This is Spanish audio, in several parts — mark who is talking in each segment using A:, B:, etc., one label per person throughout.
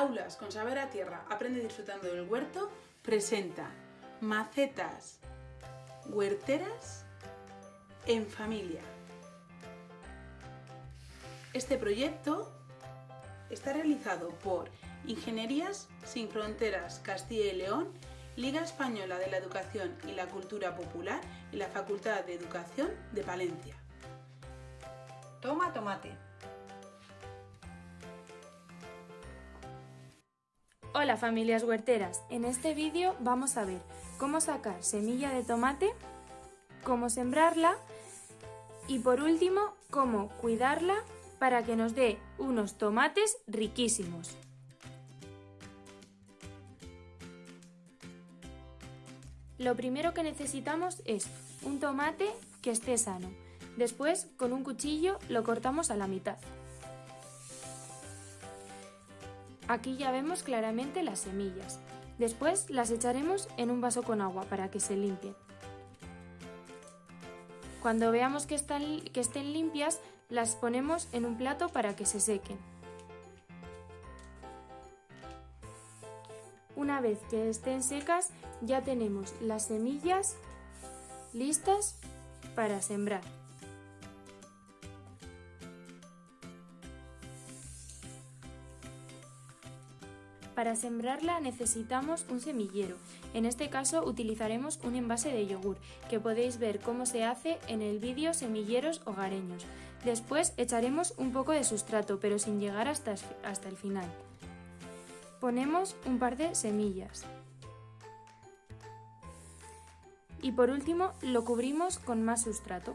A: Aulas con Saber a Tierra, aprende disfrutando del huerto, presenta macetas huerteras en familia. Este proyecto está realizado por Ingenierías Sin Fronteras Castilla y León, Liga Española de la Educación y la Cultura Popular y la Facultad de Educación de Palencia.
B: Toma tomate.
C: Hola familias huerteras, en este vídeo vamos a ver cómo sacar semilla de tomate, cómo sembrarla y por último cómo cuidarla para que nos dé unos tomates riquísimos. Lo primero que necesitamos es un tomate que esté sano. Después, con un cuchillo, lo cortamos a la mitad. Aquí ya vemos claramente las semillas. Después las echaremos en un vaso con agua para que se limpien. Cuando veamos que, están, estén limpias, las ponemos en un plato para que se sequen. Una vez que estén secas, ya tenemos las semillas listas para sembrar. Para sembrarla necesitamos un semillero. En este caso utilizaremos un envase de yogur, que podéis ver cómo se hace en el vídeo Semilleros Hogareños. Después echaremos un poco de sustrato, pero sin llegar hasta, hasta el final. Ponemos un par de semillas. Y por último lo cubrimos con más sustrato.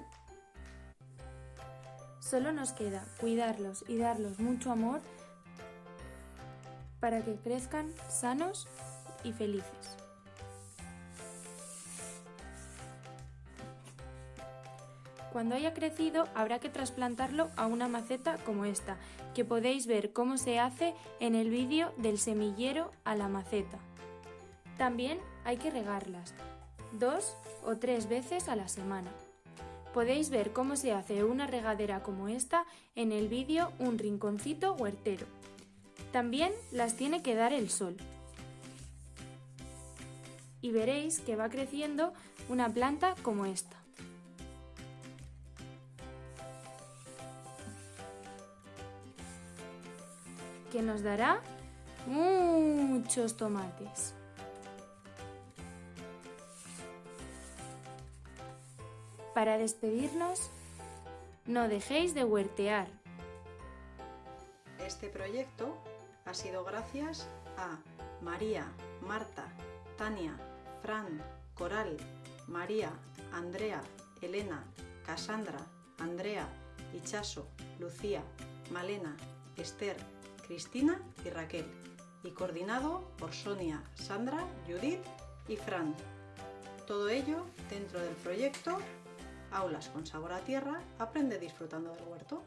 C: Solo nos queda cuidarlos y darlos mucho amor para que crezcan sanos y felices. Cuando haya crecido habrá que trasplantarlo a una maceta como esta, que podéis ver cómo se hace en el vídeo del semillero a la maceta. También hay que regarlas, dos o tres veces a la semana. Podéis ver cómo se hace una regadera como esta en el vídeo Un rinconcito huertero. También las tiene que dar el sol. Y veréis que va creciendo una planta como esta. Que nos dará muchos tomates. Para despedirnos, no dejéis de huertear.
B: Este proyecto ha sido gracias a María, Marta, Tania, Fran, Coral, María, Andrea, Elena, Cassandra, Andrea, Ichaso, Lucía, Malena, Esther, Cristina y Raquel, y coordinado por Sonia, Sandra, Judith y Fran. Todo ello dentro del proyecto Aulas con sabor a tierra, aprende disfrutando del huerto.